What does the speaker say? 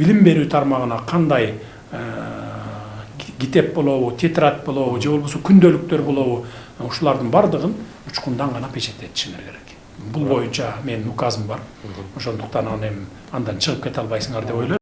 билим берүү тармагына кандай э, китеп болобу тетрадь болобу же болбосо күндөлүктөр болобу э, ушулардын баардыгын учкундан гана печать этишиңер керек. Бул боюнча менин указым бар. Ошондуктан аны эми андан чыгып кете албайсыңар деп ойлойм.